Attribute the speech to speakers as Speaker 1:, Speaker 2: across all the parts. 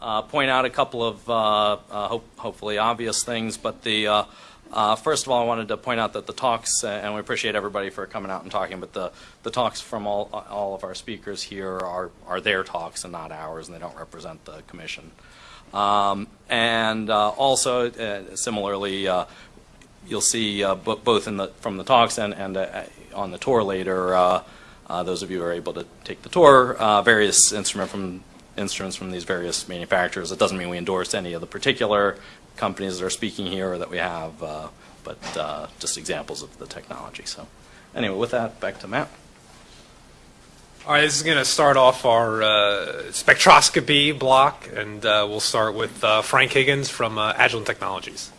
Speaker 1: uh, point out a couple of uh, uh, hope, hopefully obvious things, but the uh, first of all, I wanted to point out that the talks, and we appreciate everybody for coming out and talking, but the, the talks from all, all of our speakers here are, are their talks and not ours, and they don't represent the commission. Um, and also, similarly, you'll see uh, bo- both in the, from the talks and, and uh, on the tour later, uh, those of you who are able to take the tour, various instrument from, instruments from these various manufacturers. It doesn't mean we endorse any of the particular companies that are speaking here or that we have, uh, but uh, just examples of the technology. So anyway, with that, back to Matt.
Speaker 2: All right, this is going to start off our uh, spectroscopy block, and uh, we'll start with uh, Frank Higgins from uh, Agilent Technologies.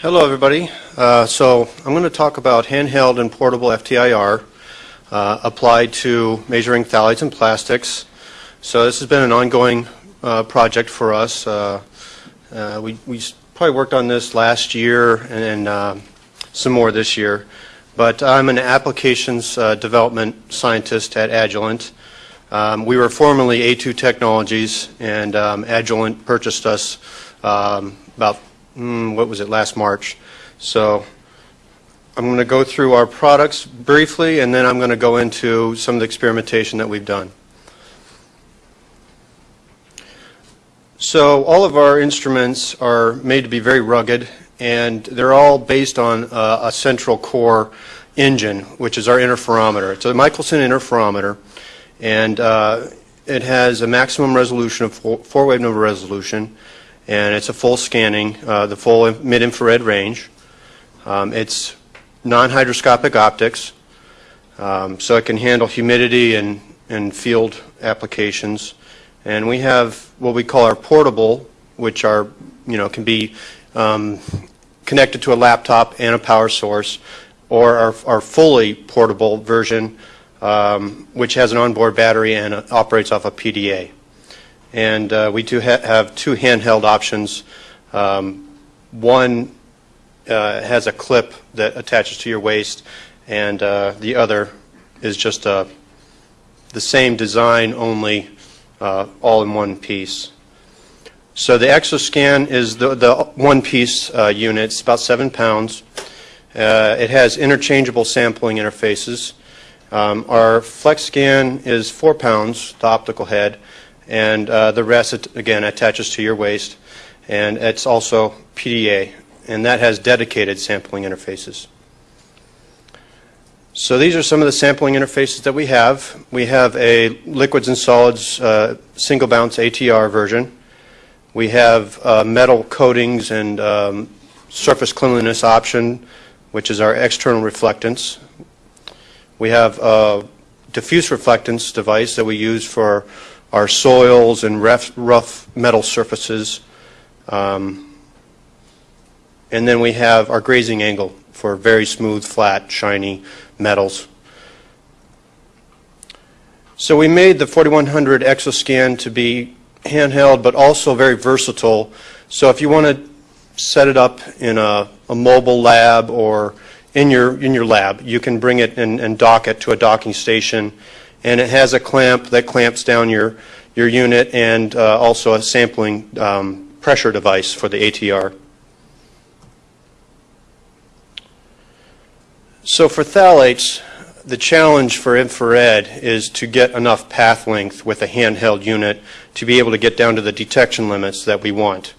Speaker 3: Hello, everybody. Uh, so I'm going to talk about handheld and portable FTIR uh, applied to measuring phthalates and plastics. So this has been an ongoing uh, project for us. Uh, uh, we, we probably worked on this last year and then uh, some more this year. But I'm an applications uh, development scientist at Agilent. Um, we were formerly A2 Technologies, and um, Agilent purchased us um, about, mm, what was it, last March. So I'm going to go through our products briefly, and then I'm going to go into some of the experimentation that we've done. So all of our instruments are made to be very rugged, and they're all based on a central core engine, which is our interferometer. It's a Michelson interferometer, and uh, it has a maximum resolution of four, four wave number resolution, and it's a full scanning, uh, the full mid-infrared range. Um, it's non-hydroscopic optics, um, so it can handle humidity and, and field applications. And we have what we call our portable, which are, you know, can be um, connected to a laptop and a power source, or our, our fully portable version, um, which has an onboard battery and uh, operates off a PDA. And uh, we do ha- have two handheld options. Um, one uh, has a clip that attaches to your waist, and uh, the other is just uh, the same design, only uh, all in one piece. So the ExoScan is the, the one-piece uh, unit. It's about seven pounds. Uh, it has interchangeable sampling interfaces. Um, our FlexScan is four pounds, the optical head, and the rest, again, attaches to your waist. And it's also PDA, and that has dedicated sampling interfaces. So these are some of the sampling interfaces that we have. We have a liquids and solids uh, single bounce ATR version. We have uh, metal coatings and um, surface cleanliness option, which is our external reflectance. We have a diffuse reflectance device that we use for our soils and rough, metal surfaces. Um, and then we have our grazing angle for very smooth, flat, shiny metals. So we made the 4100 ExoScan to be handheld, but also very versatile. So if you want to set it up in a, a mobile lab or in your in your lab, you can bring it and, and dock it to a docking station, and it has a clamp that clamps down your your unit and uh, also a sampling um, pressure device for the ATR. So for phthalates, the challenge for infrared is to get enough path length with a handheld unit to be able to get down to the detection limits that we want.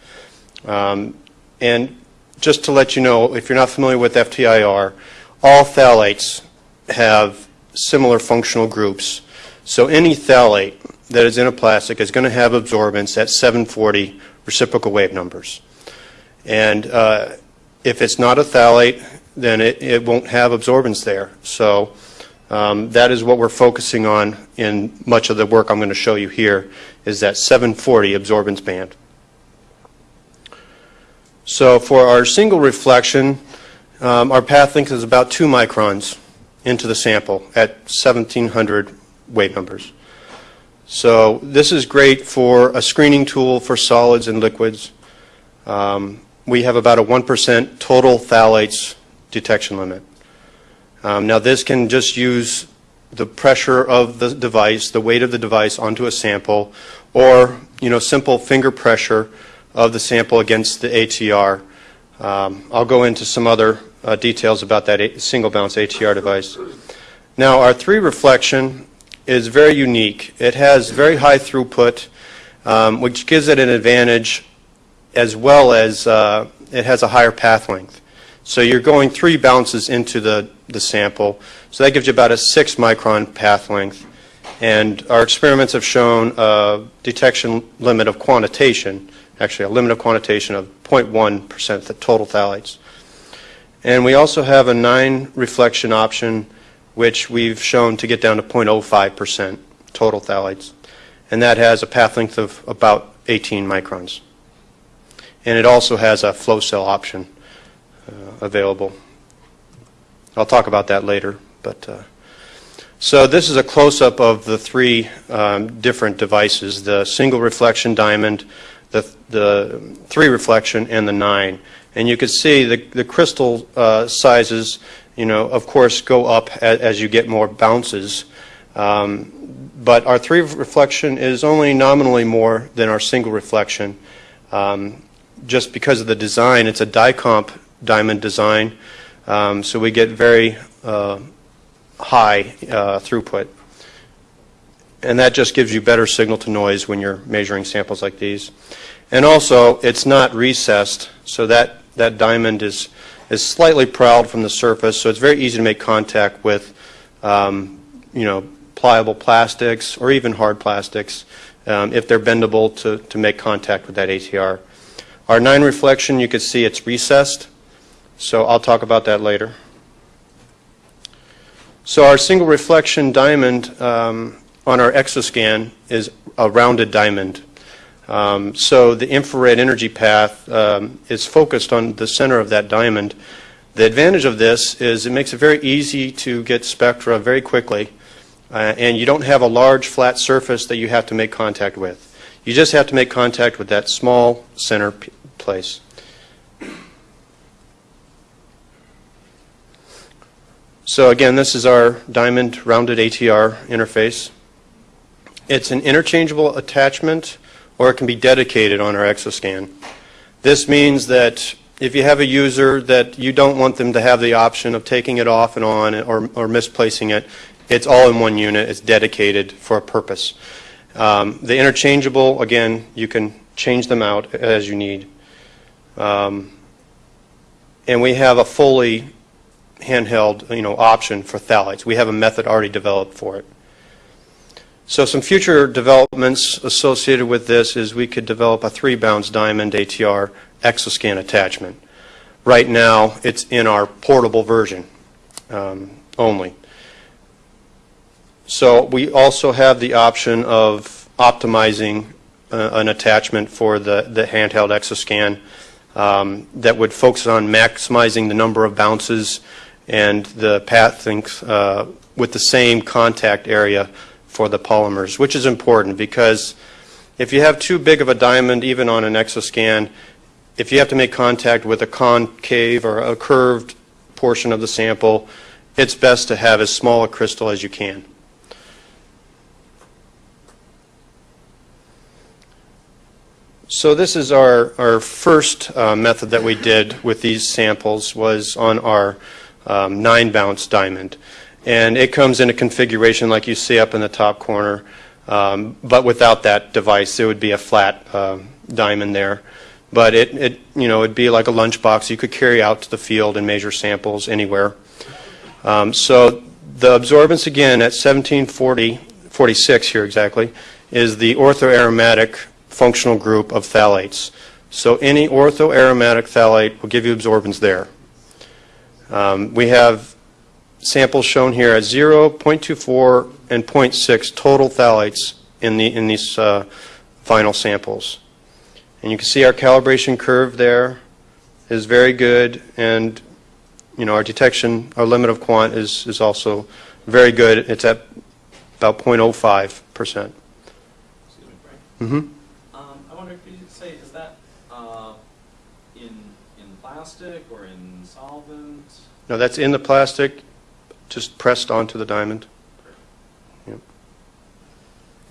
Speaker 3: Um, and just to let you know, if you're not familiar with FTIR, all phthalates have similar functional groups. So any phthalate that is in a plastic is going to have absorbance at 740 reciprocal wave numbers. And uh, if it's not a phthalate, then it, it won't have absorbance there. So um, that is what we're focusing on in much of the work I'm going to show you here, is that 740 absorbance band. So for our single reflection, um, our path length is about 2 microns into the sample at 1700 wave numbers. So this is great for a screening tool for solids and liquids. Um, we have about a 1% total phthalates detection limit. Um, now this can just use the pressure of the device, the weight of the device onto a sample, or, you know, simple finger pressure of the sample against the ATR. Um, I'll go into some other uh, details about that single bounce ATR device. Now, our three reflection is very unique. It has very high throughput, um, which gives it an advantage as well as uh, it has a higher path length. So you're going three bounces into the, the sample, so that gives you about a six micron path length. And our experiments have shown a detection limit of quantitation, actually a limit of quantitation of 0.1% the total phthalates. And we also have a nine reflection option, which we've shown to get down to 0.05% total phthalates. And that has a path length of about 18 microns. And it also has a flow cell option available. I'll talk about that later, but uh, so this is a close-up of the three um, different devices: the single reflection diamond, the the three reflection, and the nine. And you can see the the crystal uh, sizes, you know, of course, go up as, as you get more bounces. Um, but our three reflection is only nominally more than our single reflection. Um, just because of the design, it's a dicomp diamond design, um, so we get very uh, high uh, throughput. And that just gives you better signal to noise when you're measuring samples like these. And also, it's not recessed, so that, that diamond is, is slightly prowled from the surface, so it's very easy to make contact with, um, you know, pliable plastics or even hard plastics um, if they're bendable to, to make contact with that ATR. Our 9 reflection, you can see it's recessed, so I'll talk about that later. So our single reflection diamond um, on our exoscan is a rounded diamond. Um, so the infrared energy path um, is focused on the center of that diamond. The advantage of this is it makes it very easy to get spectra very quickly, uh, and you don't have a large flat surface that you have to make contact with. You just have to make contact with that small center place. So again, this is our diamond rounded ATR interface. It's an interchangeable attachment or it can be dedicated on our exoscan. This means that if you have a user that you don't want them to have the option of taking it off and on or, or misplacing it, it's all in one unit. It's dedicated for a purpose. Um, the interchangeable, again, you can change them out as you need. Um, and we have a fully handheld, you know, option for phthalates. We have a method already developed for it. So some future developments associated with this is we could develop a three-bounce diamond ATR exoscan attachment. Right now, it's in our portable version um, only. So we also have the option of optimizing uh, an attachment for the, the handheld exoscan um, that would focus on maximizing the number of bounces and the path length uh, with the same contact area for the polymers, which is important because if you have too big of a diamond, even on an exoscan, if you have to make contact with a concave or a curved portion of the sample, it's best to have as small a crystal as you can. So this is our, our first uh, method that we did with these samples was on our um, nine bounce diamond. And it comes in a configuration like you see up in the top corner, um, but without that device, it would be a flat uh, diamond there. But it, it, you know, it'd be like a lunchbox you could carry out to the field and measure samples anywhere. Um, so the absorbance again at 1740, 46 here exactly, is the orthoaromatic functional group of phthalates. So any orthoaromatic phthalate will give you absorbance there. Um, we have samples shown here at 0, 0.24, and 0.6 total phthalates in, the, in these uh, final samples. And you can see our calibration curve there is very good, and you know our detection, our limit of quant is, is also very good. It's at about 0.05 percent.
Speaker 1: Excuse me, Frank.
Speaker 3: Mm-hmm.
Speaker 1: Um, I wonder, could you say, is that uh, in in plastic or in solvent?
Speaker 3: No, that's in the plastic, just pressed onto the diamond.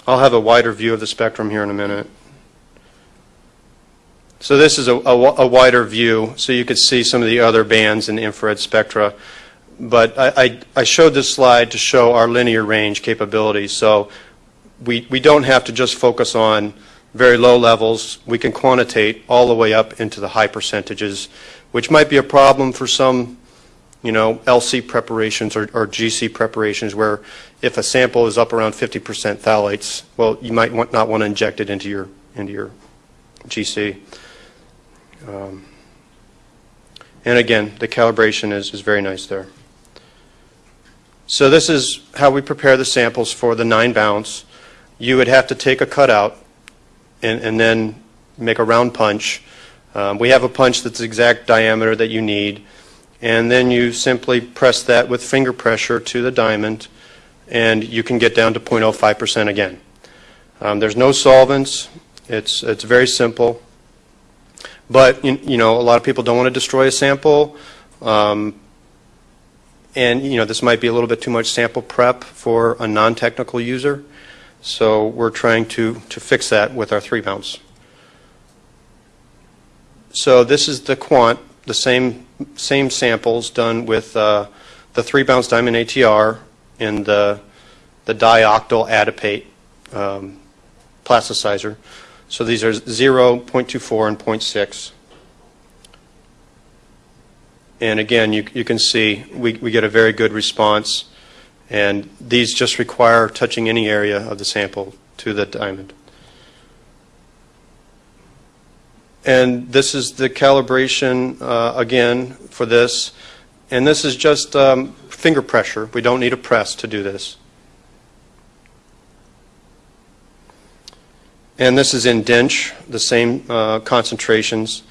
Speaker 3: I'll have a wider view of the spectrum here in a minute. So this is a, a a wider view, so you could see some of the other bands in the infrared spectra. But I, I, I showed this slide to show our linear range capabilities. So we, we don't have to just focus on very low levels. We can quantitate all the way up into the high percentages, which might be a problem for some, you know, LC preparations or, or GC preparations where if a sample is up around 50% phthalates, well, you might want, not want to inject it into your, into your GC. Um, And again, the calibration is, is very nice there. So this is how we prepare the samples for the nine bounce. You would have to take a cutout and, and then make a round punch. Um, we have a punch that's the exact diameter that you need. And then you simply press that with finger pressure to the diamond, and you can get down to 0.05% again. Um, there's no solvents. It's, it's very simple. But, you you know, a lot of people don't want to destroy a sample. Um, and, you know, this might be a little bit too much sample prep for a non-technical user. So we're trying to, to fix that with our three bounce. So this is the quant, the same, same samples done with uh, the three bounce diamond ATR and the, the dioctyl adipate um, plasticizer. So these are 0, 0.24, and 0.6. And again, you, you can see we, we get a very good response. And these just require touching any area of the sample to the diamond. And this is the calibration, uh, again, for this. And this is just um, finger pressure. We don't need a press to do this. And this is in DINCH, the same uh, concentrations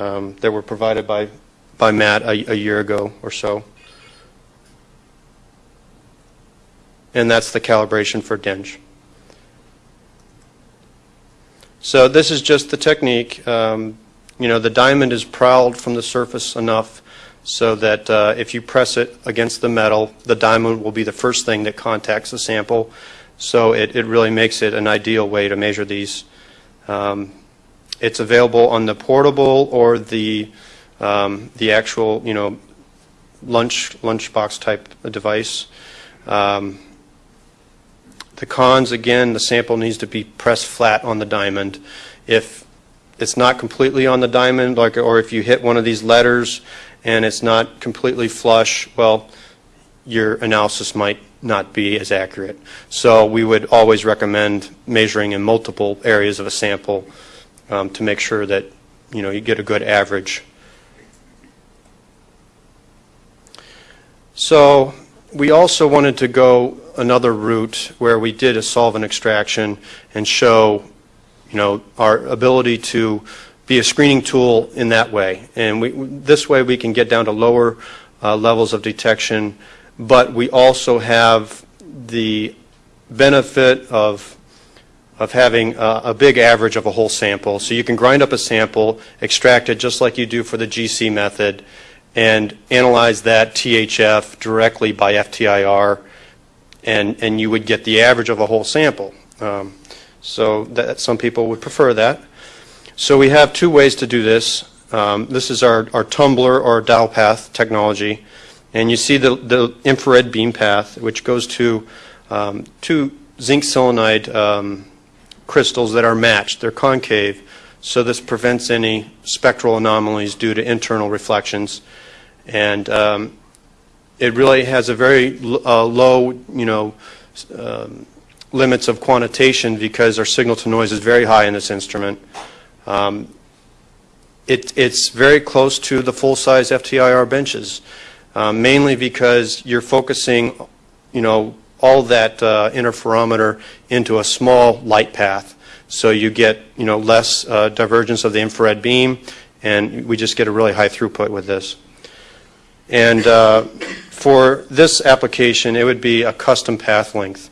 Speaker 3: um, that were provided by, by Matt a, a year ago or so. And that's the calibration for DINCH. So this is just the technique. Um, you know, the diamond is prowled from the surface enough so that uh, if you press it against the metal, the diamond will be the first thing that contacts the sample. So it, it really makes it an ideal way to measure these. Um, it's available on the portable or the um, the actual, you know, lunch lunchbox type device. Um, the cons, again, the sample needs to be pressed flat on the diamond. If it's not completely on the diamond, like, or if you hit one of these letters and it's not completely flush, well, your analysis might not be as accurate. So we would always recommend measuring in multiple areas of a sample um, to make sure that, you know, you get a good average. So we also wanted to go another route where we did a solvent extraction and show, you know, our ability to be a screening tool in that way. And we, this way we can get down to lower uh, levels of detection, but we also have the benefit of of having a, a big average of a whole sample. So you can grind up a sample, extract it just like you do for the GC method, and analyze that THF directly by FTIR, and, and you would get the average of a whole sample. Um, so that, some people would prefer that. So we have two ways to do this. Um, this is our, our TumblIR or DialPath technology. And you see the, the infrared beam path, which goes to um, two zinc selenide um, crystals that are matched. They're concave, so this prevents any spectral anomalies due to internal reflections. And um, it really has a very uh, low, you know, um, limits of quantitation because our signal to noise is very high in this instrument. Um, it, it's very close to the full-size FTIR benches, um, mainly because you're focusing, you know, all that uh, interferometer into a small light path. So you get, you know, less uh, divergence of the infrared beam, and we just get a really high throughput with this. And uh, for this application, it would be a custom path length.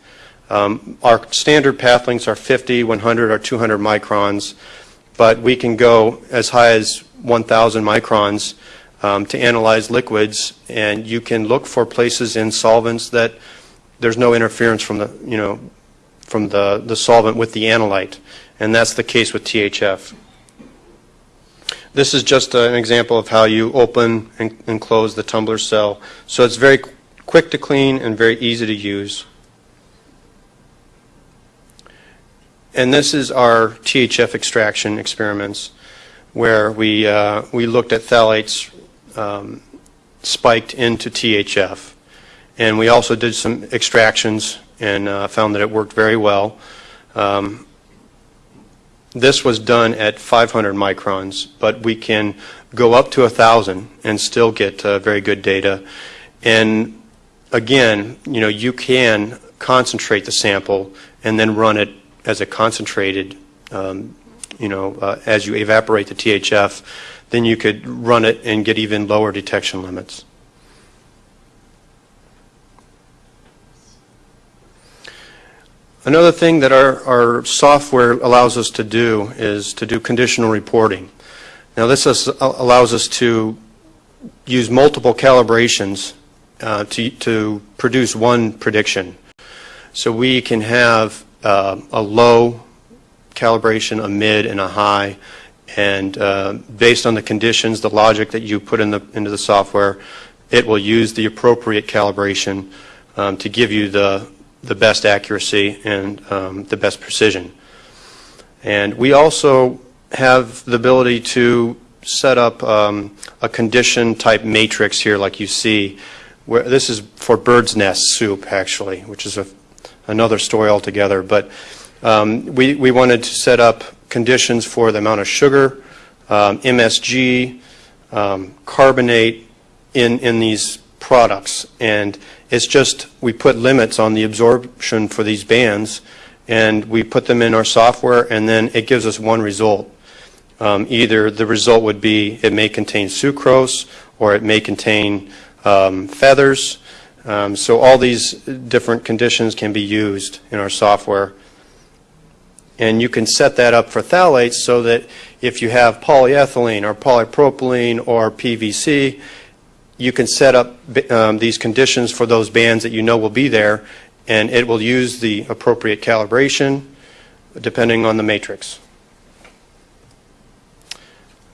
Speaker 3: Um, our standard path lengths are 50, 100, or 200 microns, but we can go as high as 1,000 microns um, to analyze liquids, and you can look for places in solvents that there's no interference from the, you know, from the, the solvent with the analyte, and that's the case with THF. This is just an example of how you open and, and close the TumblIR cell. So it's very quick to clean and very easy to use. And this is our THF extraction experiments, where we, uh, we looked at phthalates um, spiked into THF. And we also did some extractions and uh, found that it worked very well. Um, this was done at 500 microns, but we can go up to 1,000 and still get uh, very good data. And again, you know, you can concentrate the sample and then run it as a concentrated, um, you know, uh, as you evaporate the THF, then you could run it and get even lower detection limits. Another thing that our, our software allows us to do is to do conditional reporting. Now, this is, allows us to use multiple calibrations uh, to, to produce one prediction. So we can have uh, a low calibration, a mid, and a high, and uh, based on the conditions, the logic that you put in the, into the software, it will use the appropriate calibration um, to give you the, the best accuracy and um, the best precision. And we also have the ability to set up um, a condition type matrix here like you see. Where, this is for bird's nest soup actually, which is a, another story altogether. But um, we, we wanted to set up conditions for the amount of sugar, um, MSG, um, carbonate in, in these products. And it's just, we put limits on the absorption for these bands, and we put them in our software, and then it gives us one result. Um, either the result would be it may contain sucrose, or it may contain um, feathers. Um, so all these different conditions can be used in our software. And you can set that up for phthalates so that if you have polyethylene or polypropylene or PVC, you can set up um, these conditions for those bands that you know will be there, and it will use the appropriate calibration depending on the matrix.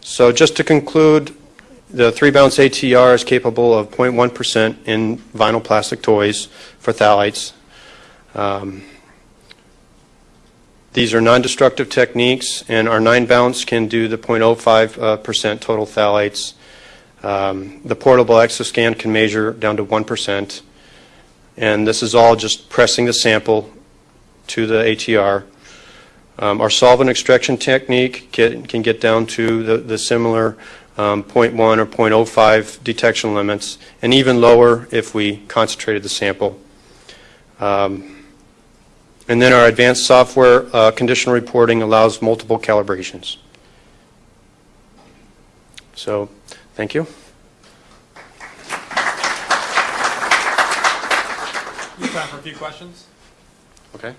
Speaker 3: So just to conclude, the three-bounce ATR is capable of 0.1% in vinyl plastic toys for phthalates. Um, these are non-destructive techniques, and our nine-bounce can do the 0.05% uh, total phthalates. Um, the portable exoscan can measure down to 1%. And this is all just pressing the sample to the ATR. Um, our solvent extraction technique can, can get down to the, the similar um, 0.1 or 0.05 detection limits, and even lower if we concentrated the sample. Um, and then our advanced software uh, conditional reporting allows multiple calibrations. So Thank you.
Speaker 2: You have time for a few questions?
Speaker 3: Okay.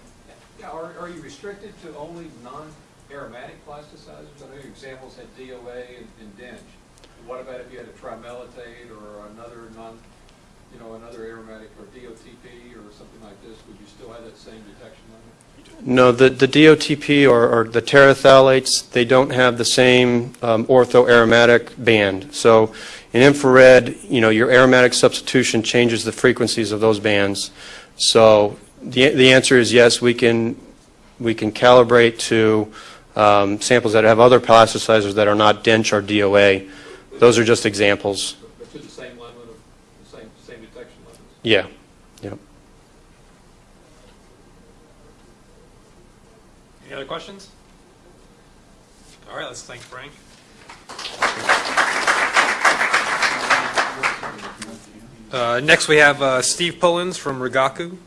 Speaker 4: Yeah, are, are you restricted to only non-aromatic plasticizers? I know your examples had DOA and, and DINCH. What about if you had a trimellitate or another non, you know, another aromatic or DOTP or something like this? Would you still have that same detection limit?
Speaker 3: No, the, the DOTP or, or the terephthalates, they don't have the same um, orthoaromatic band. So in infrared, you know, your aromatic substitution changes the frequencies of those bands. So the, the answer is yes, we can, we can calibrate to um, samples that have other plasticizers that are not DINCH or DOA. Those are just examples.
Speaker 4: But to the same the same, same detection limits?
Speaker 3: Yeah. Yep.
Speaker 2: Any other questions? All right, let's thank Frank. Uh, next, we have uh, Steve Pullins from Rigaku.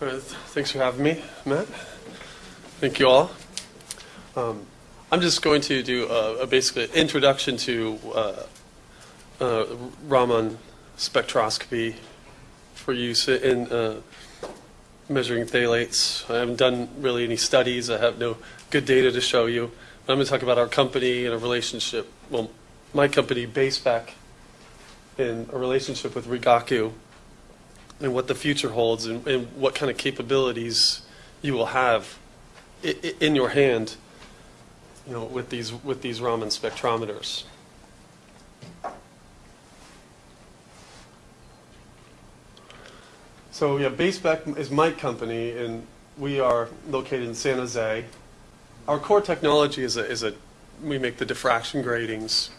Speaker 5: All right, thanks for having me, Matt. Thank you all. Um, I'm just going to do a, a basically introduction to uh, uh, Raman spectroscopy for use in uh, measuring phthalates. I haven't done really any studies. I have no good data to show you. But I'm going to talk about our company and a relationship. Well, my company, BaySpec, in a relationship with Rigaku, and what the future holds, and, and what kind of capabilities you will have in your hand, you know, with these with these Raman spectrometers. So yeah, BaySpec is my company, and we are located in San Jose. Our core technology is a, is a we make the diffraction gratings.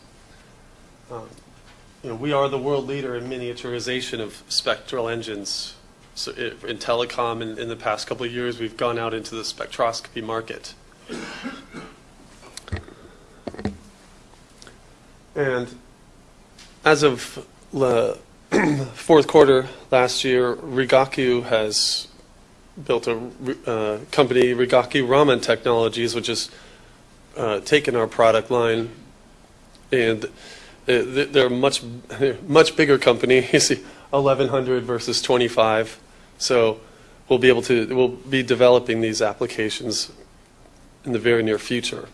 Speaker 5: Um, you know, we are the world leader in miniaturization of spectral engines. So it, in telecom, in, in the past couple of years, we've gone out into the spectroscopy market. And as of the fourth quarter last year, Rigaku has built a uh, company, Rigaku Raman Technologies, which has uh, taken our product line, and they're a much, much bigger company. You see, 1,100 versus 25. So we'll be able to, we'll be developing these applications in the very near future.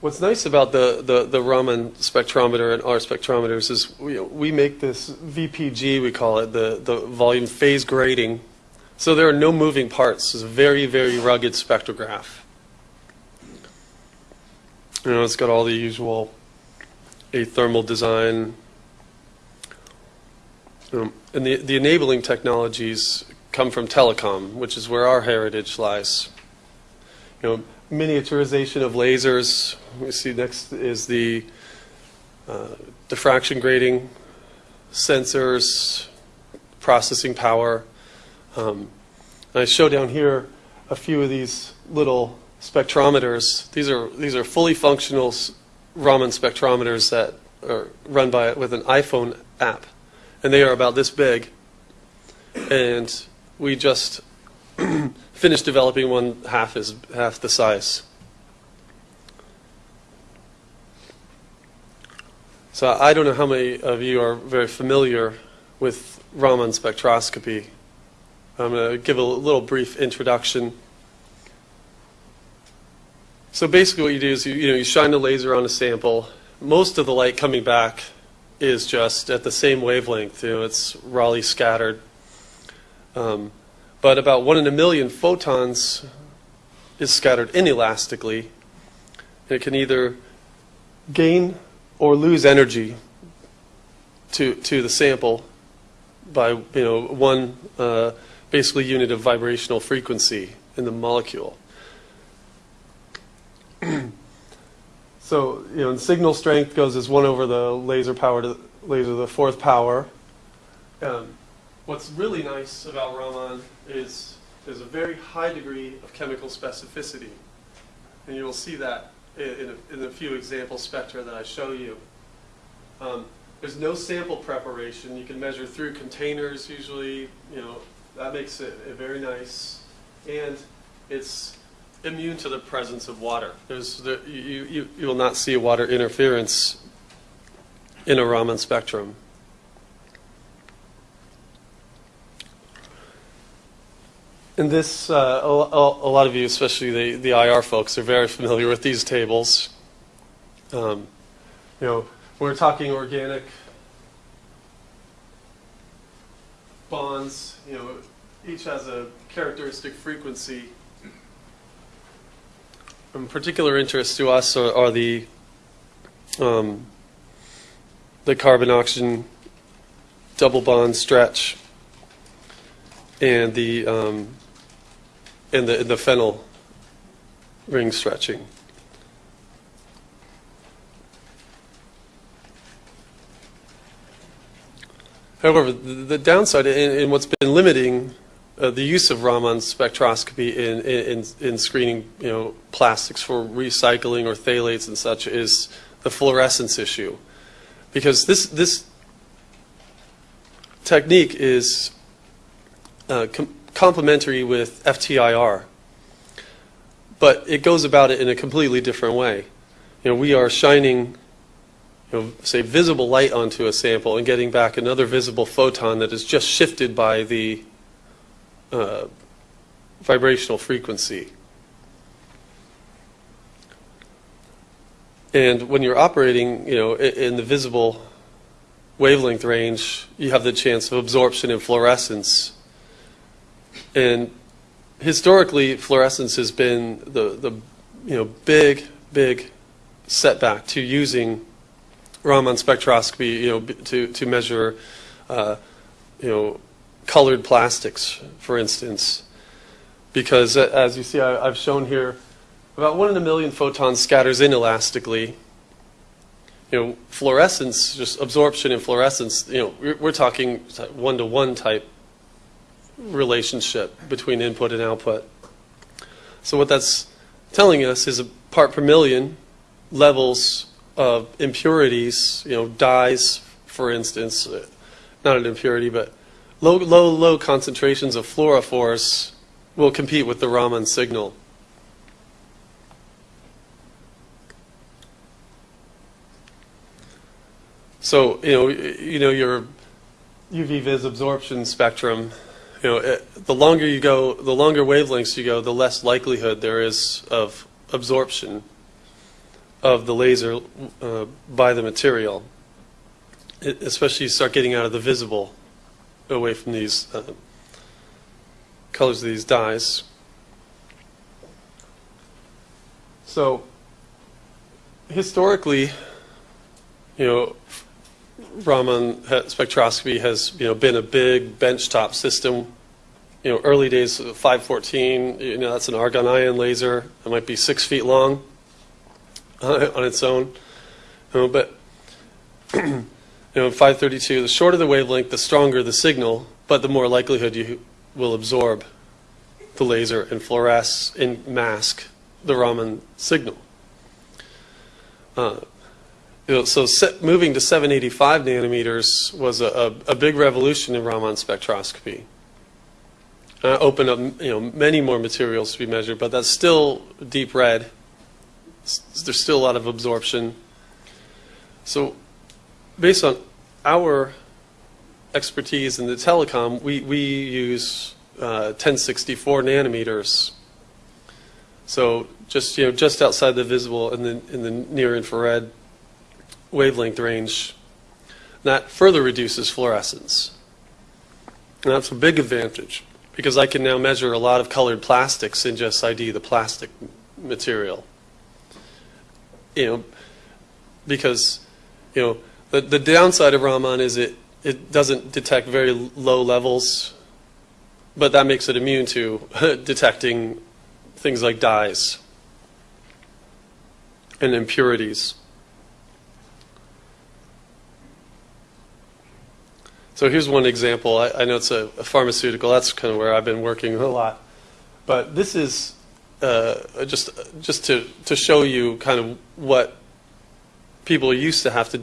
Speaker 5: What's nice about the, the, the Raman spectrometer and our spectrometers is we, we make this VPG, we call it, the, the volume phase grating. So there are no moving parts. It's a very, very rugged spectrograph. You know, it's got all the usual athermal design. Um, and the, the enabling technologies come from telecom, which is where our heritage lies. You know, miniaturization of lasers. We see next is the uh, diffraction grating, sensors, processing power. Um, I show down here a few of these little spectrometers. These are these are fully functional Raman spectrometers that are run by with an iPhone app, and they are about this big. And we just finished developing one half is half the size. So I don't know how many of you are very familiar with Raman spectroscopy. I'm going to give a little brief introduction. So basically, what you do is you, you know you shine the laser on a sample. Most of the light coming back is just at the same wavelength. You know, it's Rayleigh scattered. Um, but about one in a million photons is scattered inelastically. And it can either gain or lose energy to to the sample by you know one uh, basically unit of vibrational frequency in the molecule. so you know, signal strength goes as one over the laser power to laser the fourth power. Um, what's really nice about Raman is there's a very high degree of chemical specificity, and you will see that in, a, in a few example spectra that I show you. Um, there's no sample preparation. You can measure through containers usually. You know that makes it, very nice, and it's immune to the presence of water. There's there, you, you you will not see water interference in a Raman spectrum. And this, uh, a, lot of you, especially the, the IR folks, are very familiar with these tables. Um, you know, we're talking organic bonds. You know, each has a characteristic frequency. Of particular interest to us are, are the um, the carbon oxygen double bond stretch and the um, and the in the phenyl ring stretching. However, the, downside and, and what's been limiting uh, the use of Raman spectroscopy in, in, in screening, you know, plastics for recycling or phthalates and such is the fluorescence issue, because this this technique is uh, com- complementary with FTIR, but it goes about it in a completely different way. You know, we are shining, you know, say, visible light onto a sample and getting back another visible photon that is just shifted by the uh, vibrational frequency. And when you're operating, you know, in the visible wavelength range, you have the chance of absorption and fluorescence. And historically, fluorescence has been the, the you know, big, big setback to using Raman spectroscopy, you know, to, to measure, uh, you know, colored plastics, for instance. Because uh, as you see, I, I've shown here, about one in a million photons scatters inelastically. You know, fluorescence, just absorption and fluorescence, you know, we're, we're talking one-to-one type relationship between input and output. So what that's telling us is a part per million levels of impurities, you know, dyes, for instance, uh, not an impurity, but low, low, low concentrations of fluorophores will compete with the Raman signal. So, you know, you know, your UV vis absorption spectrum, you know, it, the longer you go, the longer wavelengths you go, the less likelihood there is of absorption of the laser uh, by the material. It, especially you start getting out of the visible, away from these uh, colors of these dyes. So, historically, you know, Raman spectroscopy has you know been a big benchtop system. You know, early days of 514, you know, that's an argon ion laser. It might be six feet long on its own. You know, but you know, 532, the shorter the wavelength, the stronger the signal, but the more likelihood you will absorb the laser and fluoresce and mask the Raman signal. Uh, you know, so set, moving to 785 nanometers was a, a, a big revolution in Raman spectroscopy. Uh, opened up you know many more materials to be measured, but that's still deep red. S- There's still a lot of absorption. So, based on our expertise in the telecom, we, we use uh, 1064 nanometers. So just you know just outside the visible and the in the near infrared wavelength range, that further reduces fluorescence. And that's a big advantage because I can now measure a lot of colored plastics and just ID the plastic material. You know, because you know the the downside of Raman is it it doesn't detect very low levels, but that makes it immune to detecting things like dyes and impurities. So here's one example. I, I know it's a, a pharmaceutical. That's kind of where I've been working a lot. But this is uh, just just to to show you kind of what people used to have to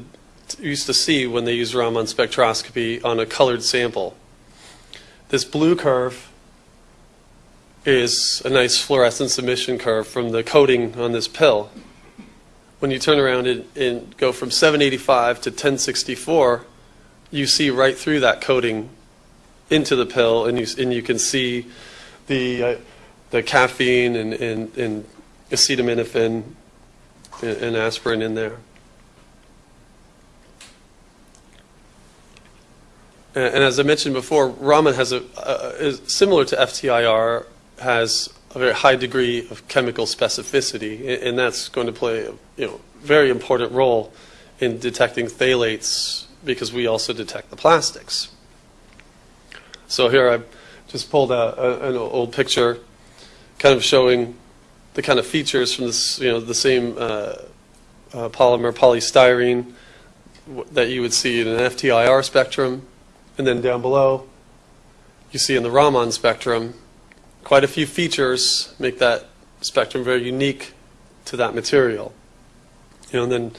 Speaker 5: used to see when they use Raman spectroscopy on a colored sample. This blue curve is a nice fluorescence emission curve from the coating on this pill. When you turn around and, and go from 785 to 1064, you see right through that coating into the pill, and you and you can see the uh, the caffeine and, and, and acetaminophen and, and aspirin in there. And and as I mentioned before, Raman has a, uh, is similar to FTIR, has a very high degree of chemical specificity, a- and that's going to play a you know, very important role in detecting phthalates because we also detect the plastics. So here I just pulled a, an old picture kind of showing the kind of features from this, you know, the same uh, uh, polymer polystyrene that you would see in an FTIR spectrum. And then down below, you see in the Raman spectrum, quite a few features make that spectrum very unique to that material. You know, and then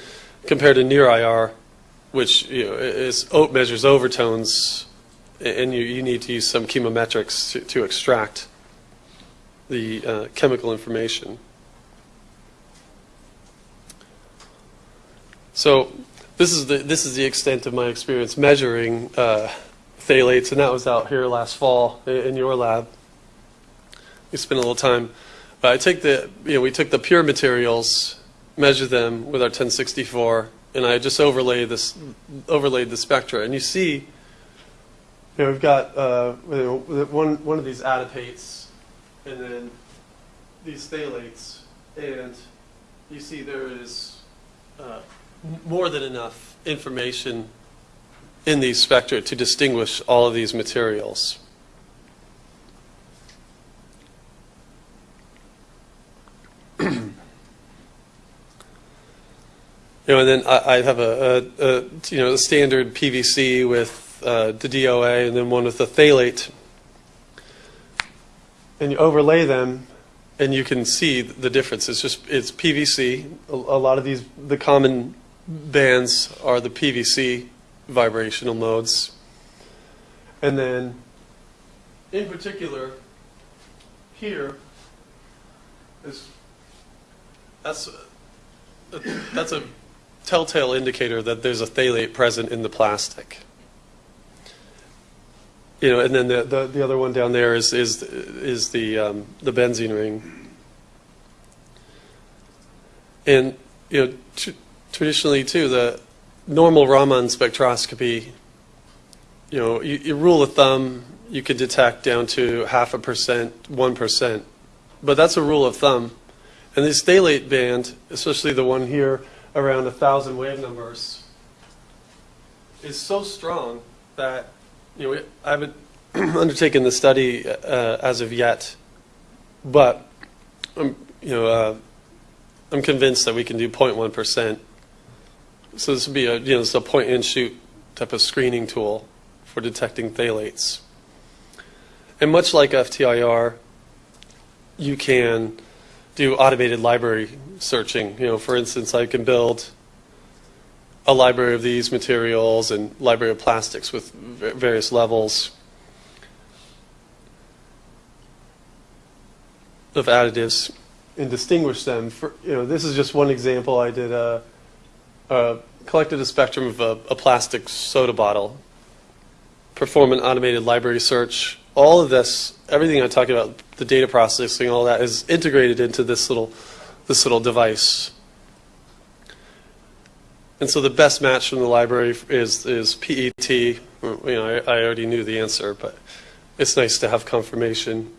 Speaker 5: compared to near IR, which you know, is, measures overtones, and you, you need to use some chemometrics to, to extract the uh, chemical information. So this is the this is the extent of my experience measuring uh, phthalates, and that was out here last fall in your lab. We spent a little time. But I take the you know we took the pure materials, measured them with our 1064, and I just overlay this overlaid the spectra, and you see. You know, we've got uh, one one of these adipates, and then these phthalates, and you see there is uh, more than enough information in these spectra to distinguish all of these materials. You know, and then I, I have a, a, a you know standard PVC with uh, the DOA, and then one with the phthalate, and you overlay them, and you can see the difference. It's just it's PVC. A, a lot of these the common bands are the PVC vibrational modes, and then in particular here is that's that's a telltale indicator that there's a phthalate present in the plastic. You know, and then the, the, the other one down there is is is the um, the benzene ring. And you know, tr- traditionally too, the normal Raman spectroscopy. You know, you, you rule of thumb, you could detect down to half a percent, one percent, but that's a rule of thumb. And this phthalate band, especially the one here around a thousand wave numbers, is so strong that you know I haven't undertaken the study uh, as of yet, but I'm you know uh, I'm convinced that we can do 0.1 percent. So this would be a you know is a point and shoot type of screening tool for detecting phthalates. And much like FTIR, you can do automated library searching. You know, for instance, I can build a library of these materials and library of plastics with various levels of additives and distinguish them. For, you know, this is just one example. I did a, a collected a spectrum of a, a plastic soda bottle, perform an automated library search. All of this, everything I'm talking about, the data processing, all that is integrated into this little this little device. And so the best match from the library is is PET. You know, I, I already knew the answer, but it's nice to have confirmation.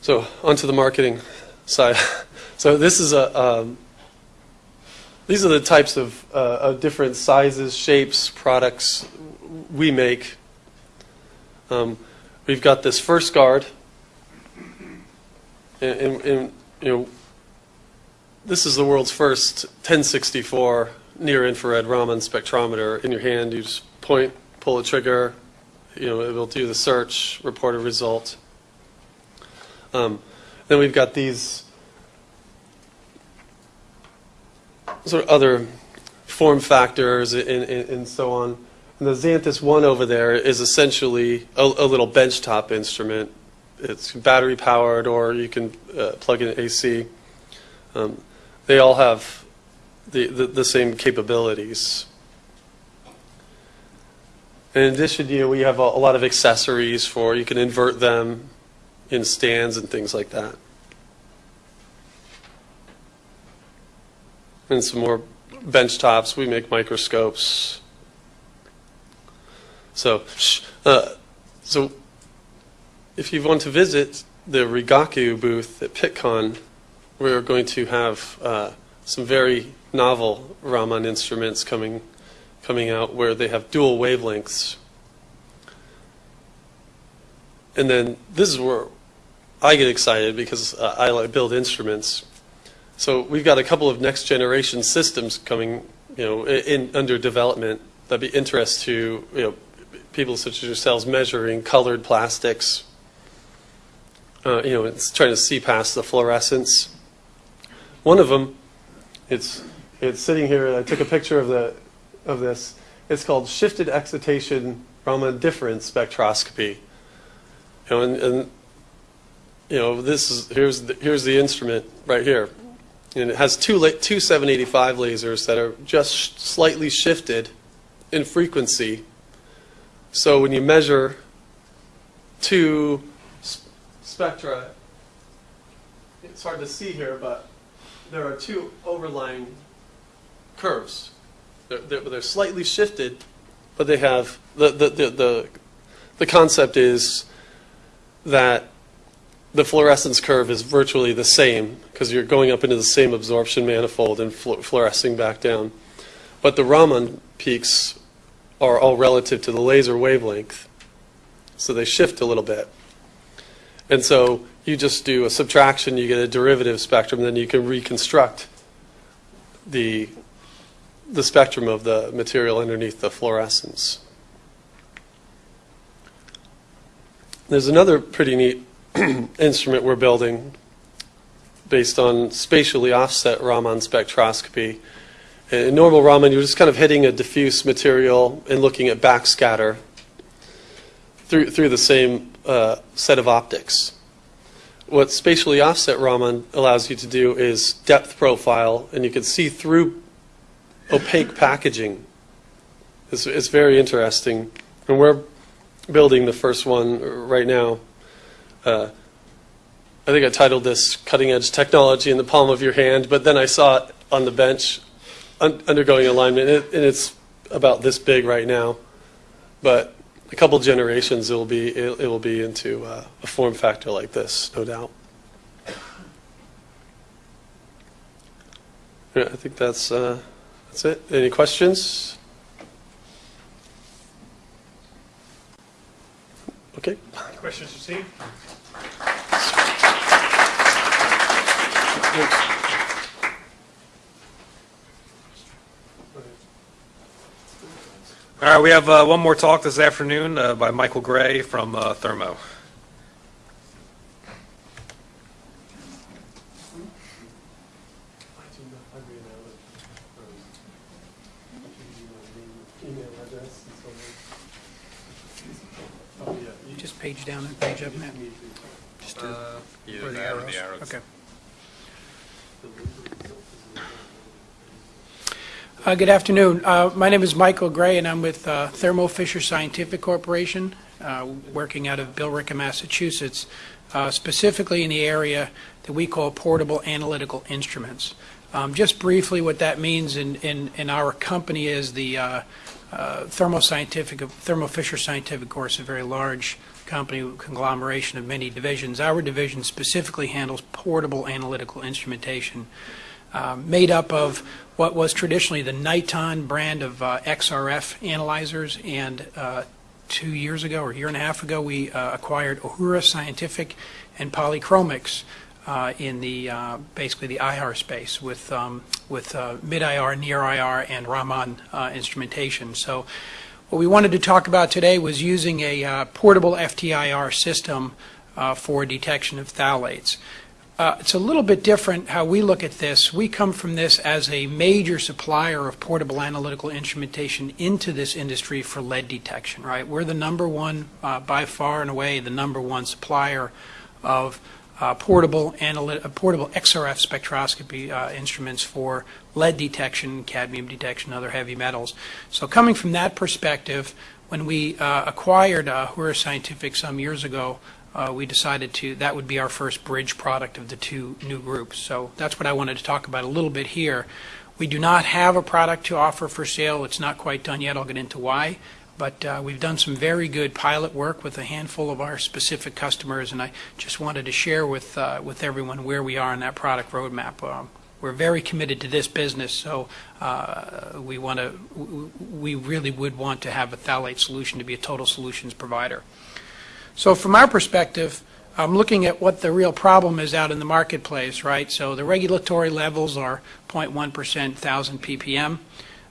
Speaker 5: So onto the marketing side. So this is a um, these are the types of, uh, of different sizes, shapes, products we make. Um, we've got this FirstGuard, and, and, and, you know, this is the world's first 1064 near-infrared Raman spectrometer. In your hand, you just point, pull a trigger, you know, it will do the search, report a result. Um, then we've got these sort of other form factors and, and, and so on. And the Xantus 1 over there is essentially a, a little benchtop instrument. It's battery powered or you can uh, plug in AC. Um, they all have the, the, the same capabilities. In addition, you know, we have a, a lot of accessories for, you can invert them in stands and things like that. And some more bench tops. We make microscopes. So, uh, so if you want to visit the Rigaku booth at Pittcon, we're going to have uh, some very novel Raman instruments coming coming out where they have dual wavelengths. And then this is where I get excited because uh, I like build instruments. So we've got a couple of next generation systems coming, you know, in, under development that'd be interest to you know people such as yourselves measuring colored plastics. Uh, you know, it's trying to see past the fluorescence. One of them, it's it's sitting here. I took a picture of the of this. It's called shifted excitation Raman difference spectroscopy. You know, and, and you know, this is, here's, the- here's the instrument right here. And it has two, two 785 lasers that are just slightly shifted in frequency. So when you measure two spectra, it's hard to see here, but there are two overlying curves. They're, they're, they're slightly shifted, but they have, the, the, the, the, the concept is that the fluorescence curve is virtually the same because you're going up into the same absorption manifold and flu- fluorescing back down. But the Raman peaks are all relative to the laser wavelength, so they shift a little bit. And so you just do a subtraction, you get a derivative spectrum, then you can reconstruct the, the spectrum of the material underneath the fluorescence. There's another pretty neat instrument we're building based on spatially offset Raman spectroscopy. In normal Raman, you're just kind of hitting a diffuse material and looking at backscatter through, through the same uh, set of optics. What spatially offset Raman allows you to do is depth profile, and you can see through opaque packaging. It's, it's very interesting. And we're building the first one right now. Uh, I think I titled this Cutting Edge Technology in the Palm of Your Hand, but then I saw it on the bench un- undergoing alignment, and, it, and it's about this big right now. But a couple generations, it will be, it, it will be into uh, a form factor like this, no doubt. Yeah, I think that's, uh, that's it. Any questions? Okay.
Speaker 2: Questions received? All right, we have uh, one more talk this afternoon uh, by Michael Gray from uh, Thermo.
Speaker 6: Just page down and page up, Matt. Just to, where the arrows. Okay. Uh, Good afternoon. Uh, My name is Michael Gray, and I'm with uh, Thermo Fisher Scientific Corporation, uh, working out of Billerica, Massachusetts, uh, specifically in the area that we call portable analytical instruments. Um, Just briefly, what that means in in in our company is the uh, Thermo Scientific, Thermo Fisher Scientific, of course, a very large company, conglomeration of many divisions. Our division specifically handles portable analytical instrumentation, um, made up of what was traditionally the Niton brand of uh, XRF analyzers, and uh, two years ago, or a year and a half ago, we uh, acquired Ahura Scientific and Polychromix uh, in the, uh, basically the IR space with, um, with uh, mid-IR, near-IR, and Raman uh, instrumentation. So what we wanted to talk about today was using a uh, portable FTIR system uh, for detection of phthalates. Uh, It's a little bit different how we look at this. We come from this as a major supplier of portable analytical instrumentation into this industry for lead detection, right? We're the number one, uh, by far and away, the number one supplier of uh, portable uh, portable XRF spectroscopy uh, instruments for lead detection, cadmium detection, other heavy metals. So coming from that perspective, when we uh, acquired Ahura Scientific some years ago, uh, we decided to, that would be our first bridge product of the two new groups. So that's what I wanted to talk about a little bit here. We do not have a product to offer for sale. It's not quite done yet. I'll get into why. But uh, we've done some very good pilot work with a handful of our specific customers, and I just wanted to share with, uh, with everyone where we are in that product roadmap. Um, we're very committed to this business, so uh, we want to, we really would want to have a phthalate solution to be a total solutions provider. So from our perspective, I'm looking at what the real problem is out in the marketplace, right? So the regulatory levels are 0.1%, 1,000 ppm.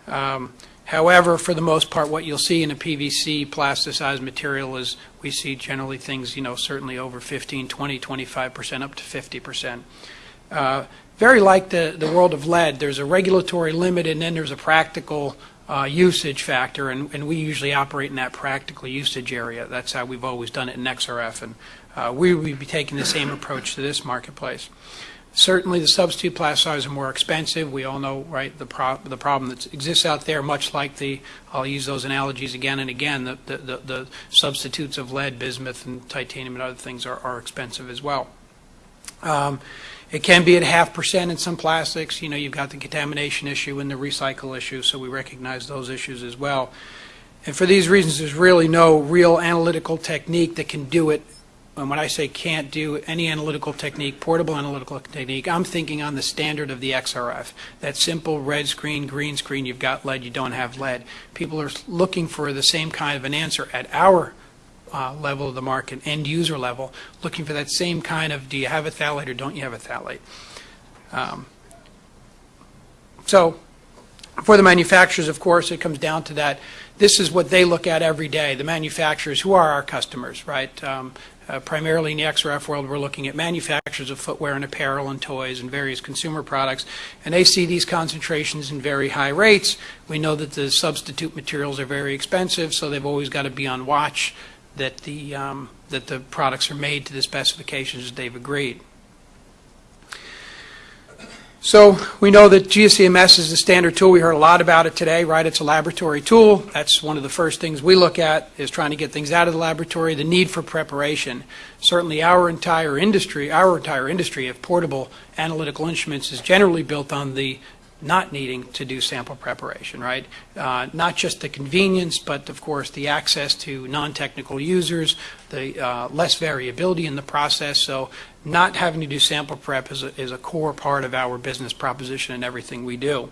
Speaker 6: Um, However, for the most part, what you'll see in a PVC plasticized material is we see generally things, you know, certainly over 15, 20, 25%, up to 50%. Uh, Very like the, the world of lead, there's a regulatory limit and then there's a practical uh, usage factor, and, and we usually operate in that practical usage area. That's how we've always done it in XRF, and uh, we would be taking the same approach to this marketplace. Certainly, the substitute plasticizers are more expensive. We all know, right, the, pro- the problem that exists out there, much like the, I'll use those analogies again and again, the, the, the, the substitutes of lead, bismuth, and titanium and other things are, are expensive as well. Um, it can be at half percent in some plastics. You know, you've got the contamination issue and the recycle issue, so we recognize those issues as well. And for these reasons, there's really no real analytical technique that can do it. And when I say can't do any analytical technique, portable analytical technique, I'm thinking on the standard of the XRF. That simple red screen, green screen, you've got lead, you don't have lead. People are looking for the same kind of an answer at our uh, level of the market, end user level, looking for that same kind of, do you have a phthalate or don't you have a phthalate? Um, So, for the manufacturers, of course, it comes down to that. This is what they look at every day, the manufacturers, who are our customers, right? Um, uh, Primarily in the XRF world, we're looking at manufacturers of footwear and apparel and toys and various consumer products, and they see these concentrations in very high rates. We know that the substitute materials are very expensive, so they've always got to be on watch that the, um, that the products are made to the specifications they've agreed. So we know that GCMS is the standard tool. We heard a lot about it today, right? It's a laboratory tool. That's one of the first things we look at is trying to get things out of the laboratory, the need for preparation. Certainly our entire industry, our entire industry of portable analytical instruments is generally built on the not needing to do sample preparation, right? Uh, Not just the convenience, but of course, the access to non-technical users, the uh, less variability in the process. So not having to do sample prep is a, is a core part of our business proposition and everything we do.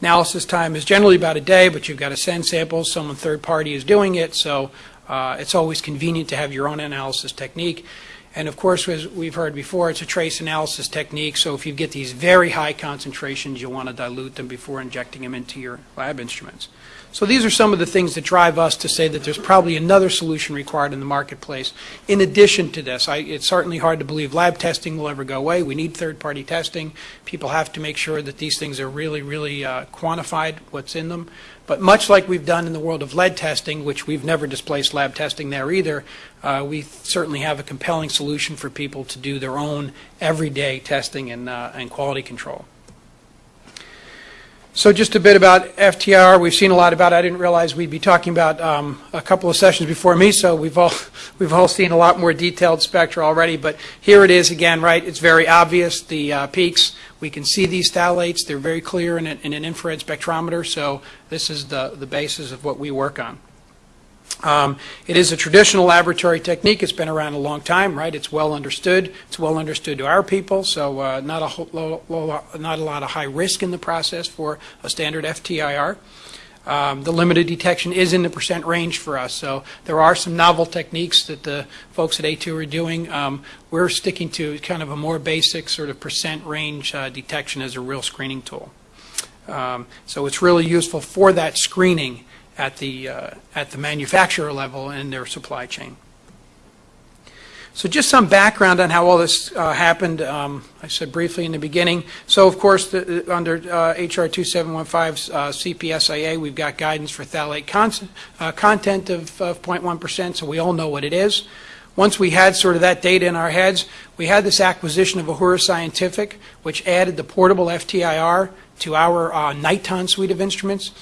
Speaker 6: Analysis time is generally about a day, but you've got to send samples. Someone third party is doing it, so uh, it's always convenient to have your own analysis technique. And of course, as we've heard before, it's a trace analysis technique, so if you get these very high concentrations, you'll want to dilute them before injecting them into your lab instruments. So these are some of the things that drive us to say that there's probably another solution required in the marketplace. In addition to this, I, it's certainly hard to believe lab testing will ever go away. We need third-party testing. People have to make sure that these things are really, really uh, quantified, what's in them. But much like we've done in the world of lead testing, which we've never displaced lab testing there either, uh, we certainly have a compelling solution for people to do their own everyday testing and, uh, and quality control. So just a bit about FTR. We've seen a lot about. it. I didn't realize we'd be talking about um, a couple of sessions before me. So we've all we've all seen a lot more detailed spectra already. But here it is again. Right, it's very obvious. The uh, peaks. We can see these phthalates. They're very clear in, in an infrared spectrometer. So this is the the basis of what we work on. Um, It is a traditional laboratory technique. It's been around a long time, right? It's well understood. It's well understood to our people, so uh, not a whole lo- lo- not a lot of high risk in the process for a standard FTIR. Um, The limited detection is in the percent range for us, so there are some novel techniques that the folks at A2 are doing. Um, We're sticking to kind of a more basic sort of percent range uh, detection as a real screening tool. Um, So it's really useful for that screening at the, uh, at the manufacturer level in their supply chain. So just some background on how all this uh, happened. Um, I said briefly in the beginning. So of course, the, under uh, HR 2715's uh, CPSIA, we've got guidance for phthalate uh, content of, of 0.1%, so we all know what it is. Once we had sort of that data in our heads, we had this acquisition of Ahura Scientific, which added the portable FTIR to our uh, Niton suite of instruments.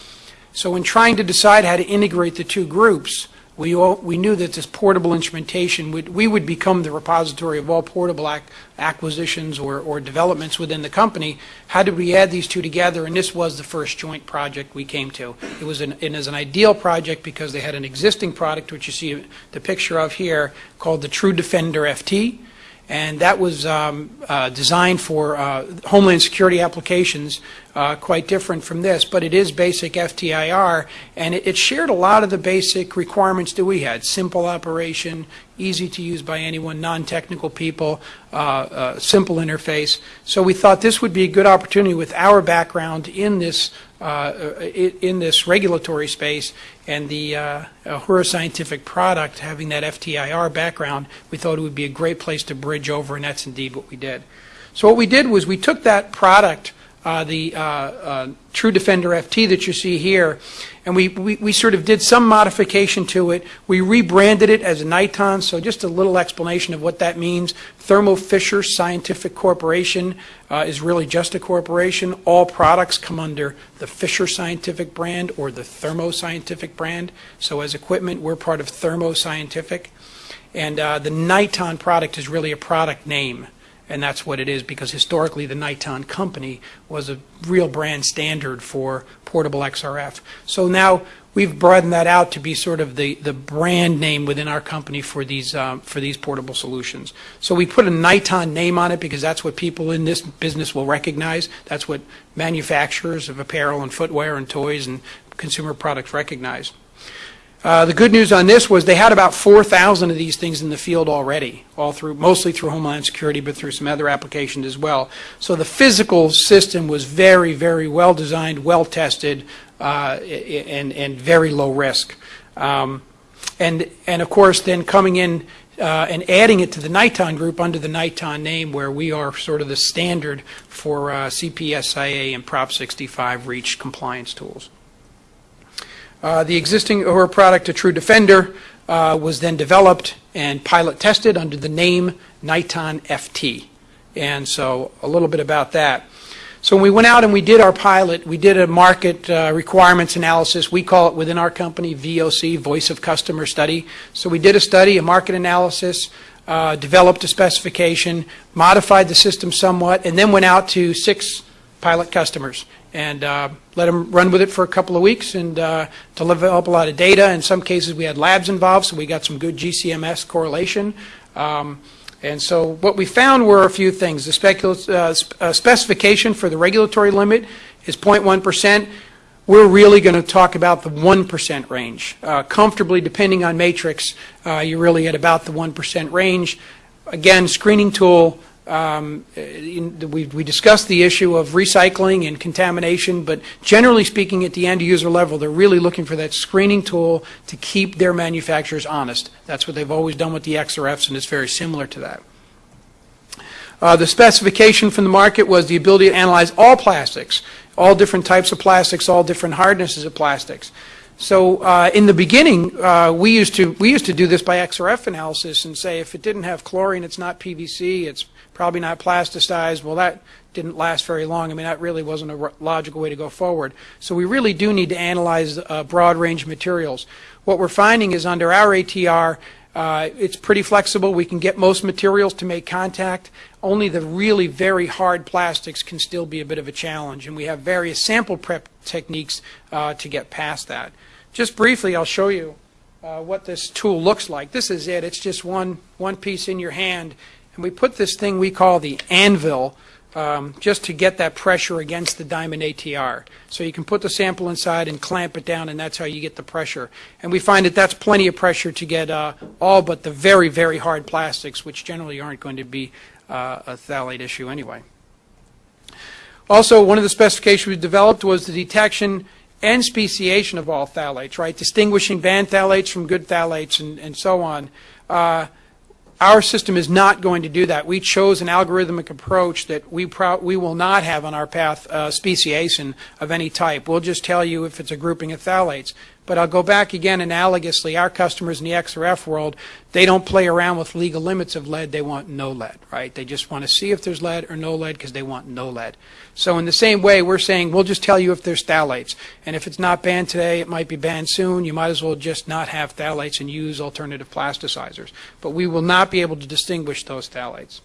Speaker 6: So in trying to decide how to integrate the two groups, we, all, we knew that this portable instrumentation, would, we would become the repository of all portable ac- acquisitions or, or developments within the company. How did we add these two together? And this was the first joint project we came to. It was an, an ideal project because they had an existing product, which you see the picture of here, called the TruDefender FT and that was um, uh, designed for uh, Homeland Security applications, uh, quite different from this, but it is basic FTIR, and it, it shared a lot of the basic requirements that we had. Simple operation, easy to use by anyone, non-technical people, uh, uh, simple interface. So we thought this would be a good opportunity with our background in this in this regulatory space and the uh, Ahura Scientific product having that FTIR background, we thought it would be a great place to bridge over, and that's indeed what we did. So what we did was we took that product uh, the uh, uh, TruDefender FT that you see here, and we, we, we sort of did some modification to it. We rebranded it as a Niton, so just a little explanation of what that means. Thermo Fisher Scientific Corporation uh, is really just a corporation. All products come under the Fisher Scientific brand or the Thermo Scientific brand. So as equipment, we're part of Thermo Scientific. And uh, the Niton product is really a product name, and that's what it is because historically the Niton company was a real brand standard for portable XRF. So now we've broadened that out to be sort of the, the brand name within our company for these um, for these portable solutions. So we put a Niton name on it because that's what people in this business will recognize. That's what manufacturers of apparel and footwear and toys and consumer products recognize. Uh, the good news on this was they had about 4,000 of these things in the field already, all through, mostly through Homeland Security, but through some other applications as well. So the physical system was very, very well designed, well tested, uh, and, and very low risk. Um, and, and of course, then coming in uh, and adding it to the Niton group under the Niton name, where we are sort of the standard for uh, CPSIA and Prop 65 REACH compliance tools. Uh, The existing Ahura product, a TruDefender, uh, was then developed and pilot tested under the name Niton FT. And so a little bit about that. So when we went out and we did our pilot, we did a market uh, requirements analysis. We call it within our company VOC, Voice of Customer Study. So we did a study, a market analysis, uh, developed a specification, modified the system somewhat, and then went out to six pilot customers and uh, let them run with it for a couple of weeks and uh, develop a lot of data. In some cases, we had labs involved, so we got some good GCMS correlation. Um, and so what we found were a few things. The uh, sp- uh, specification for the regulatory limit is 0.1%. We're really going to talk about the 1% range. Uh, comfortably, depending on matrix, uh, you're really at about the 1% range. Again, screening tool, um, in- we we discussed the issue of recycling and contamination, but generally speaking, at the end user level, they're really looking for that screening tool to keep their manufacturers honest. That's what they've always done with the XRFs, and it's very similar to that. Uh, The specification from the market was the ability to analyze all plastics, all different types of plastics, all different hardnesses of plastics. So uh, in the beginning, uh, we used to we used to do this by XRF analysis and say if it didn't have chlorine, it's not PVC, it's probably not plasticized. Well, that didn't last very long. I mean, that really wasn't a logical way to go forward. So we really do need to analyze a broad range of materials. What we're finding is under our ATR, uh, it's pretty flexible. We can get most materials to make contact. Only the really very hard plastics can still be a bit of a challenge, and we have various sample prep techniques uh, to get past that. Just briefly, I'll show you uh, what this tool looks like. This is it. It's just one, one piece in your hand, and we put this thing we call the anvil um, just to get that pressure against the diamond ATR. So you can put the sample inside and clamp it down, and that's how you get the pressure. And we find that that's plenty of pressure to get uh, all but the very, very hard plastics, which generally aren't going to be uh, a phthalate issue anyway. Also, one of the specifications we developed was the detection and speciation of all phthalates, right? Distinguishing bad phthalates from good phthalates and, and so on. Uh, our system is not going to do that. We chose an algorithmic approach that we, we will not have on our path uh, speciation of any type. We'll just tell you if it's a grouping of phthalates. But I'll go back again analogously. Our customers in the XRF world, they don't play around with legal limits of lead. They want no lead, right? They just want to see if there's lead or no lead because they want no lead. So in the same way, we're saying we'll just tell you if there's phthalates. And if it's not banned today, it might be banned soon. You might as well just not have phthalates and use alternative plasticizers. But we will not be able to distinguish those phthalates.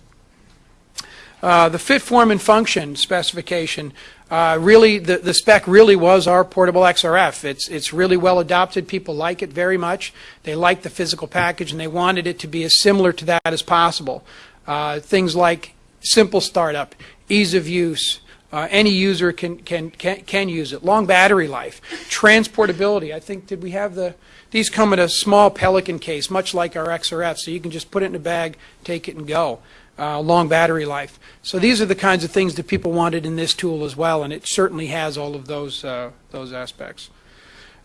Speaker 6: Uh, the fit, form, and function specification, uh, really, the, the spec really was our portable XRF. It's, it's really well adopted. People like it very much. They like the physical package, and they wanted it to be as similar to that as possible. Uh, things like simple startup, ease of use, uh, any user can, can, can, can use it. Long battery life, transportability. I think, did we have the, these come in a small Pelican case, much like our XRF, so you can just put it in a bag, take it, and go. Uh, long battery life. So these are the kinds of things that people wanted in this tool as well, and it certainly has all of those, uh, those aspects.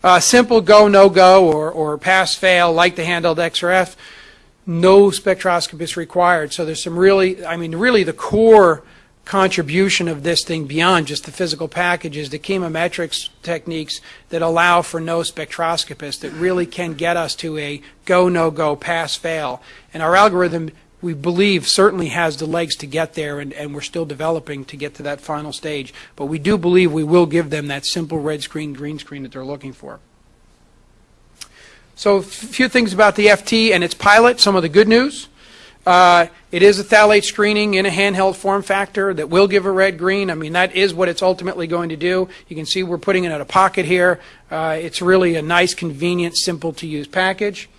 Speaker 6: Uh, simple go, no go, or, or pass, fail, like the handheld XRF, no spectroscopist required. So there's some really, I mean, really the core contribution of this thing beyond just the physical package is the chemometrics techniques that allow for no spectroscopists that really can get us to a go, no go, pass, fail. And our algorithm, we believe, certainly has the legs to get there, and, and we're still developing to get to that final stage. But we do believe we will give them that simple red screen, green screen that they're looking for. So a few things about the FT and its pilot, some of the good news. Uh, it is a phthalate screening in a handheld form factor that will give a red green. I mean, that is what it's ultimately going to do. You can see we're putting it in a pocket here. Uh, it's really a nice, convenient, simple to use package.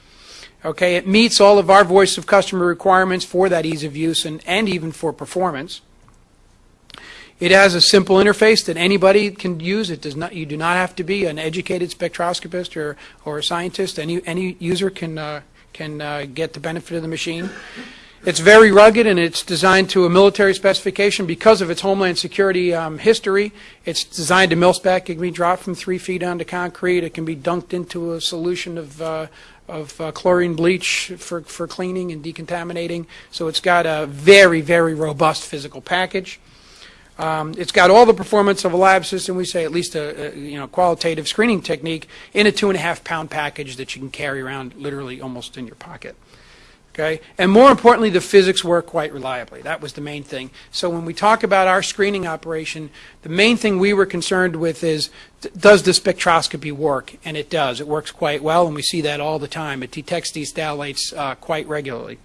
Speaker 6: Okay, it meets all of our voice of customer requirements for that ease of use and, and even for performance. It has a simple interface that anybody can use. It does not. You do not have to be an educated spectroscopist or, or a scientist. Any any user can uh, can uh, get the benefit of the machine. It's very rugged and it's designed to a military specification because of its homeland security um, history. It's designed to mil spec. It can be dropped from three feet onto concrete. It can be dunked into a solution of uh, of uh, chlorine bleach for, for cleaning and decontaminating. So it's got a very, very robust physical package. Um, it's got all the performance of a lab system. We say at least a, a, you know qualitative screening technique in a two and a half pound package that you can carry around literally almost in your pocket. Okay, and more importantly, the physics work quite reliably. That was the main thing. So when we talk about our screening operation, the main thing we were concerned with is does the spectroscopy work? And it does. It works quite well, and we see that all the time. It detects these phthalates uh, quite regularly.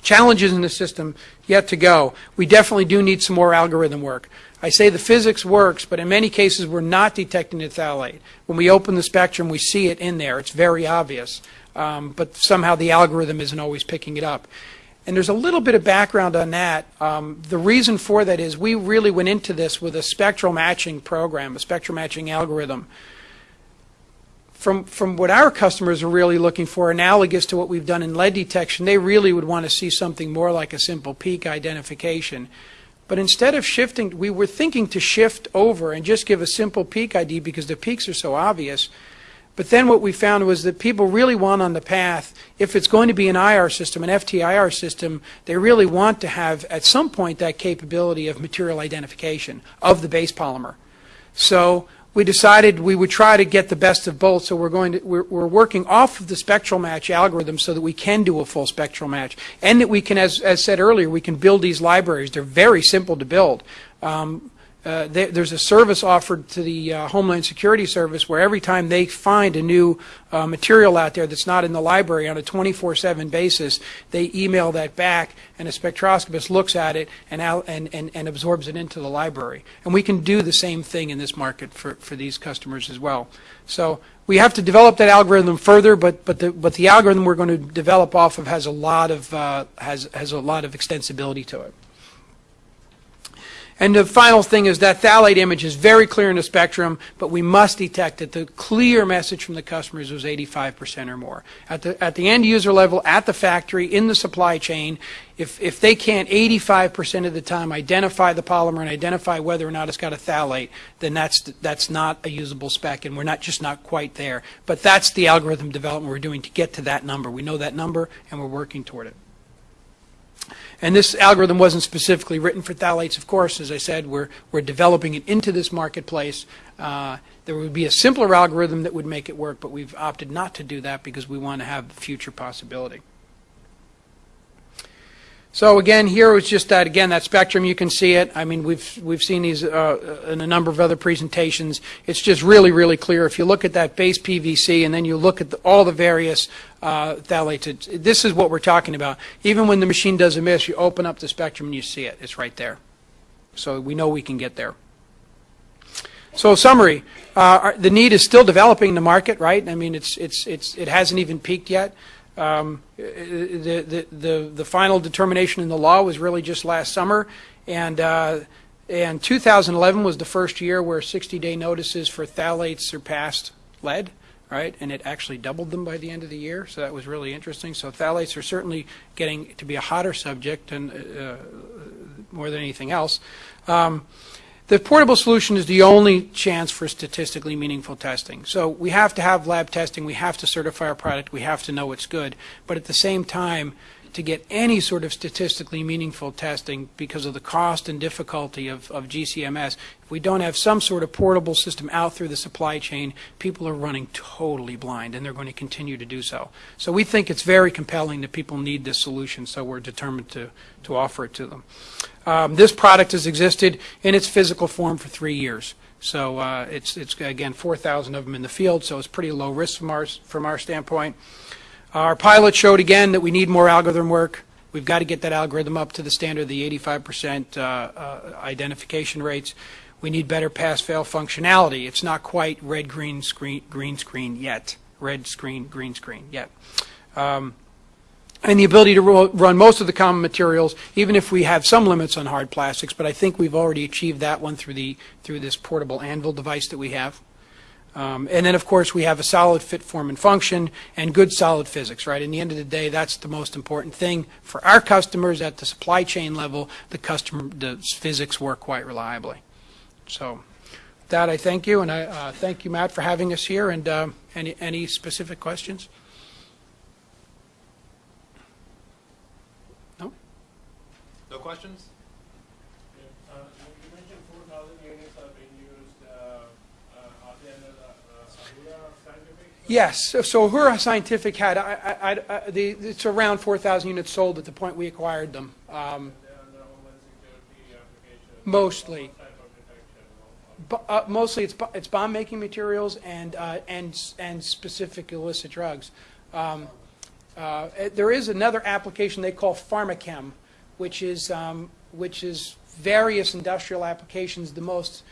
Speaker 6: Challenges in the system yet to go. We definitely do need some more algorithm work. I say the physics works, but in many cases we're not detecting the phthalate. When we open the spectrum, we see it in there. It's very obvious. Um, but somehow the algorithm isn't always picking it up. And there's a little bit of background on that. Um, the reason for that is we really went into this with a spectral matching program, a spectral matching algorithm from, from what our customers are really looking for, analogous to what we've done in lead detection, they really would want to see something more like a simple peak identification. But instead of shifting, we were thinking to shift over and just give a simple peak ID because the peaks are so obvious. But then what we found was that people really want on the path, if it's going to be an IR system, an FTIR system, they really want to have at some point that capability of material identification of the base polymer. So we decided we would try to get the best of both. So we're going to we're, we're, working off of the spectral match algorithm so that we can do a full spectral match, and that we can, as as said earlier, we can build these libraries. They're very simple to build. Um, uh, there's a service offered to the uh, Homeland Security Service where every time they find a new uh, material out there that's not in the library on a 24-7 basis, they email that back, and a spectroscopist looks at it and, and, and, and absorbs it into the library. And we can do the same thing in this market for, for these customers as well. So we have to develop that algorithm further, but but the but the algorithm we're going to develop off of has a lot of uh, has has a lot of extensibility to it. And the final thing is that phthalate image is very clear in the spectrum, but we must detect that the clear message from the customers was 85% or more. At the, at the end user level, at the factory, in the supply chain, if, if they can't 85% of the time identify the polymer and identify whether or not it's got a phthalate, then that's, that's not a usable spec, and we're not just not quite there. But that's the algorithm development we're doing to get to that number. We know that number, and we're working toward it. And this algorithm wasn't specifically written for phthalates, of course. As I said, we're, we're developing it into this marketplace. Uh, there would be a simpler algorithm that would make it work, but we've opted not to do that because we want to have future possibility. So again, here was just that again that spectrum. You can see it. I mean, we've we've seen these uh, in a number of other presentations. It's just really really clear. If you look at that base PVC and then you look at the, all the various uh, phthalates, this is what we're talking about. Even when the machine does a miss, you open up the spectrum and you see it. It's right there. So we know we can get there. So summary, uh, the need is still developing in the market, right? I mean, it's it's it's it hasn't even peaked yet. Um, the, the, the, the, final determination in the law was really just last summer, and, uh, and 2011 was the first year where 60-day notices for phthalates surpassed lead, right? And it actually doubled them by the end of the year, so that was really interesting. So phthalates are certainly getting to be a hotter subject and uh, more than anything else. Um, the portable solution is the only chance for statistically meaningful testing. So we have to have lab testing. We have to certify our product. We have to know it's good. But at the same time, to get any sort of statistically meaningful testing because of the cost and difficulty of, of GCMS. If we don't have some sort of portable system out through the supply chain, people are running totally blind, and they're going to continue to do so. So we think it's very compelling that people need this solution, so we're determined to, to offer it to them. Um, This product has existed in its physical form for three years. So uh, it's, it's again, 4,000 of them in the field, so it's pretty low risk from our, from our standpoint. Our pilot showed again that we need more algorithm work. We've got to get that algorithm up to the standard of the 85% uh, uh, identification rates. We need better pass-fail functionality. It's not quite red, green, screen, green screen yet. Red screen, green screen yet. Um, and the ability to run most of the common materials, even if we have some limits on hard plastics. But I think we've already achieved that one through the through this portable anvil device that we have. Um, and then, of course, we have a solid fit, form, and function, and good solid physics. Right. In the end of the day, that's the most important thing for our customers at the supply chain level. The customer, the physics work quite reliably. So, with that I thank you, and I uh, thank you, Matt, for having us here. And uh, any any specific questions?
Speaker 2: No No questions?
Speaker 7: Uh, You mentioned 4,000 units are being used, uh, uh, are they under the uh, Ahura Scientific?
Speaker 6: Yes, so- Ahura Scientific had, I, I, I- the, it's around 4,000 units sold at the point we acquired them. Um? Mostly. Uh, Mostly, it's, it's bomb-making materials and, uh, and, and specific illicit drugs. Um, uh, There is another application they call pharmachem, which is, um, which is various industrial applications, the most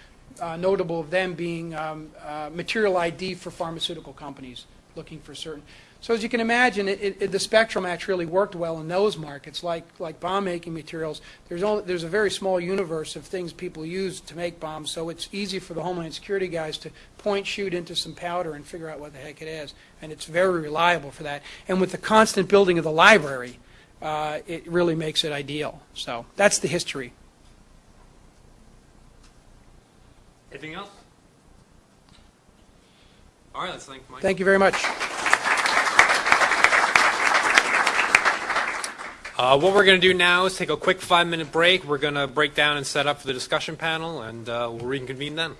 Speaker 6: uh, notable of them being um, uh, material ID for pharmaceutical companies, looking for certain. So as you can imagine, it, it, the Spectrum Act really worked well in those markets, like, like bomb-making materials. There's only, there's a very small universe of things people use to make bombs, so it's easy for the Homeland Security guys to point, shoot into some powder and figure out what the heck it is. And it's very reliable for that. And with the constant building of the library, uh, it really makes it ideal. So that's the history.
Speaker 2: Anything else? All right, let's thank Mike.
Speaker 6: Thank you very much.
Speaker 2: Uh, what we're going to do now is take a quick five-minute break. We're going to break down and set up for the discussion panel, and uh, we'll reconvene then.